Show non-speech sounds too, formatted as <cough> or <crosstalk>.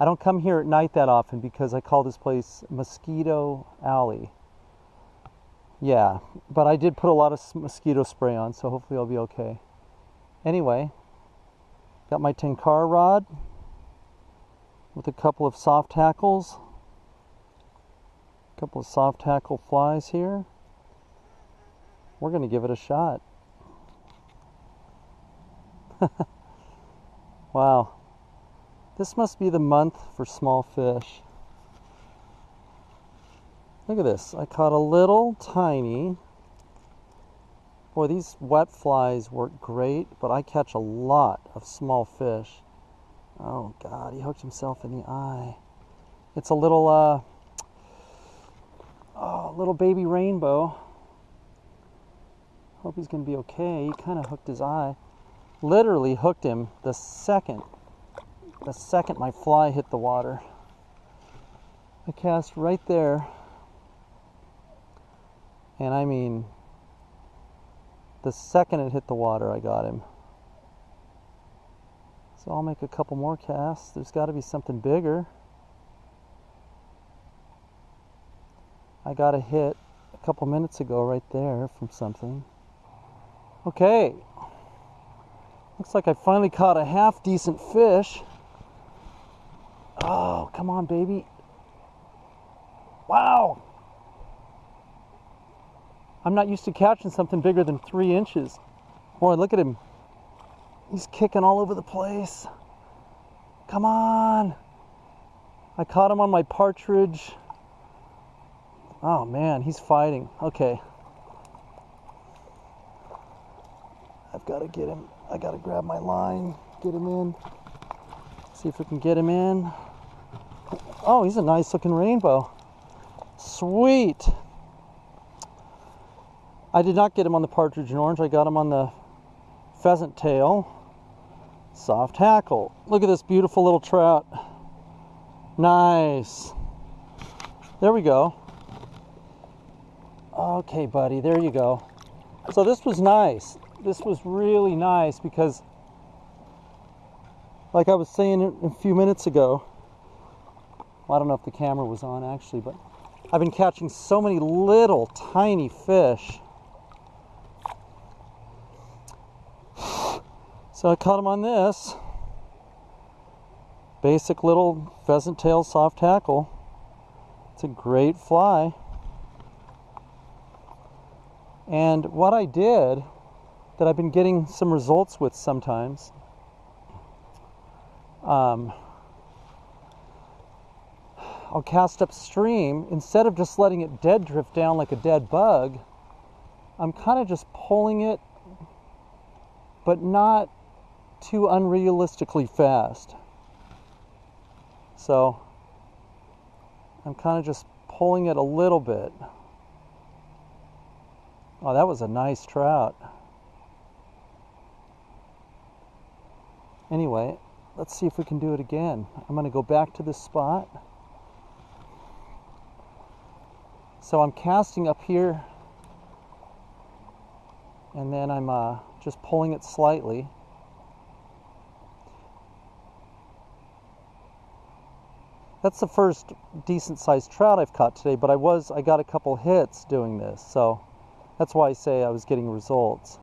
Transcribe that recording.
I don't come here at night that often because I call this place Mosquito Alley. Yeah, but I did put a lot of mosquito spray on, so hopefully I'll be okay. Anyway, got my Tenkara rod with a couple of soft hackles. A couple of soft hackle flies here. We're going to give it a shot. <laughs> wow. This must be the month for small fish. Look at this. I caught a little tiny. Boy, these wet flies work great, but I catch a lot of small fish. Oh God, he hooked himself in the eye. It's a little, uh, oh, little baby rainbow. Hope he's gonna be okay. He kind of hooked his eye. Literally hooked him the second, the second my fly hit the water. I cast right there. And I mean, the second it hit the water, I got him. So I'll make a couple more casts. There's got to be something bigger. I got a hit a couple minutes ago right there from something. Okay. Looks like I finally caught a half decent fish. Oh, come on, baby. Wow. I'm not used to catching something bigger than three inches. Boy, look at him He's kicking all over the place. Come on. I caught him on my partridge. Oh man, he's fighting. Okay. I've got to get him. I got to grab my line, get him in. See if we can get him in. Oh, he's a nice looking rainbow. Sweet. I did not get him on the partridge and orange. I got him on the pheasant tail soft hackle. Look at this beautiful little trout. Nice. There we go. Okay, buddy, there you go. So this was nice. This was really nice because, like I was saying a few minutes ago, well, I don't know if the camera was on actually, but I've been catching so many little tiny fish So I caught him on this basic little pheasant tail soft hackle. It's a great fly. And what I did that I've been getting some results with sometimes um, I'll cast upstream instead of just letting it dead drift down like a dead bug. I'm kind of just pulling it, but not too unrealistically fast. So I'm kind of just pulling it a little bit. Oh, that was a nice trout. Anyway, let's see if we can do it again. I'm going to go back to this spot. So I'm casting up here and then I'm uh, just pulling it slightly. That's the first decent sized trout I've caught today, but I was I got a couple hits doing this, so that's why I say I was getting results.